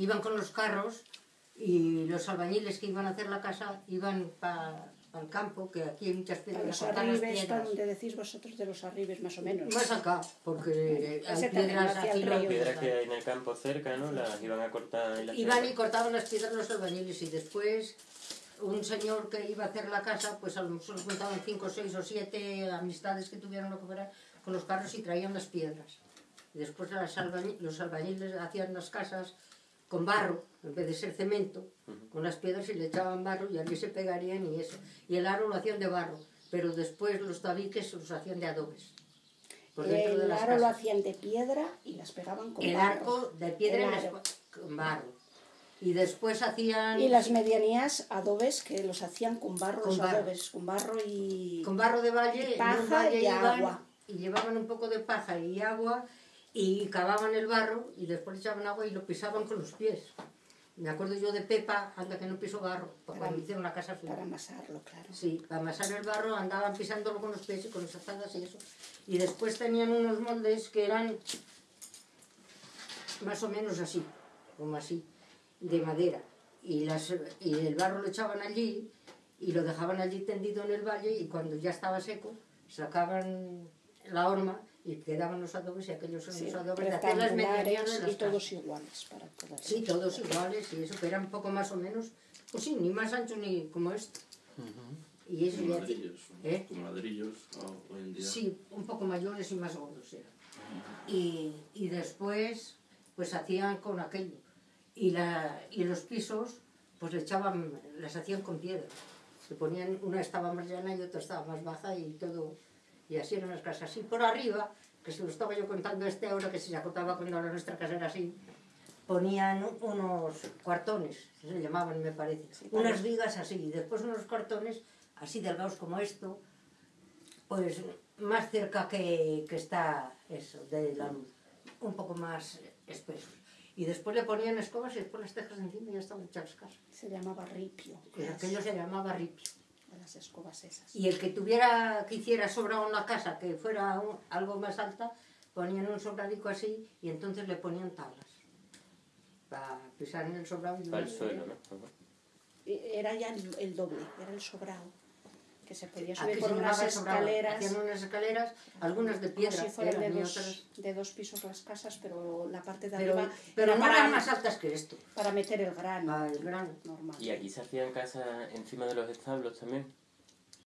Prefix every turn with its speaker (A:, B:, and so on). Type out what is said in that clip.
A: iban con los carros y los albañiles que iban a hacer la casa iban para al campo, que aquí hay muchas piedras.
B: Los arribes, donde decís vosotros de los arribes, más o menos.
A: Más acá, porque hay piedras
C: aquí. Las piedras que hay en el campo cerca, ¿no? Las iban a cortar en la
A: Iban y cortaban las piedras los albañiles y después un señor que iba a hacer la casa, pues a lo mejor juntaban cinco, seis o siete amistades que tuvieron lo que fuera con los carros y traían las piedras. Y después los albañiles hacían las casas con barro, en vez de ser cemento, con las piedras y le echaban barro y allí se pegarían y eso. Y el aro lo hacían de barro, pero después los tabiques los hacían de adobes.
B: el aro lo hacían de piedra y las pegaban con
A: el
B: barro.
A: El arco de piedra y con barro. Y después hacían...
B: Y las medianías adobes que los hacían con barro, con los barro. adobes, con barro y...
A: Con barro de valle, y paja y agua. Y llevaban un poco de paja y agua y cavaban el barro y después echaban agua y lo pisaban con los pies. Me acuerdo yo de Pepa, anda que no pisó barro, para, cuando hicieron la casa
B: suya. Para amasarlo, claro.
A: Sí, para amasar el barro andaban pisándolo con los pies y con las azadas y eso. Y después tenían unos moldes que eran más o menos así, como así, de madera. Y, las, y el barro lo echaban allí y lo dejaban allí tendido en el valle y cuando ya estaba seco sacaban la horma y quedaban los adobes y aquellos son los adobes de hacer las medianías
B: y todos iguales para todas
A: sí todos iguales y eso que eran un poco más o menos pues sí ni más anchos ni como esto
D: y eso con ladrillos ¿eh? con ladrillos hoy en día.
A: Sí un poco mayores y más gordos eran. Y, y después pues hacían con aquello. Y la y los pisos pues le echaban las hacían con piedra. Se ponían una estaba más llana y otra estaba más baja y todo y así eran las casas. Y por arriba, que se lo estaba yo contando este ahora, que se acotaba cuando la nuestra casa era así, ponían unos cuartones, se llamaban me parece, unas vigas así, y después unos cuartones así delgados como esto, pues más cerca que, que está eso, de la luz, un poco más espesos. Y después le ponían escobas y después las tejas encima y ya estaban hechas casas.
B: Se llamaba ripio.
A: aquello se llamaba ripio
B: las escobas esas.
A: Y el que tuviera, que hiciera sobrado una casa que fuera algo más alta, ponían un sobradico así y entonces le ponían tablas para pisar en el sobrado. Y
C: para el suelo, ¿no?
B: Era ya el, doble, era el sobrado que se podía subir por unas escaleras.
A: Hacían unas escaleras, algunas de piedra.
B: Si fueran de, dos, de dos pisos las casas, pero la parte de
A: pero,
B: arriba.
A: Pero no eran más altas que esto.
B: Para meter el grano.
A: Ah, el grano.
B: Normal.
C: Y aquí se hacían casas encima de los establos también.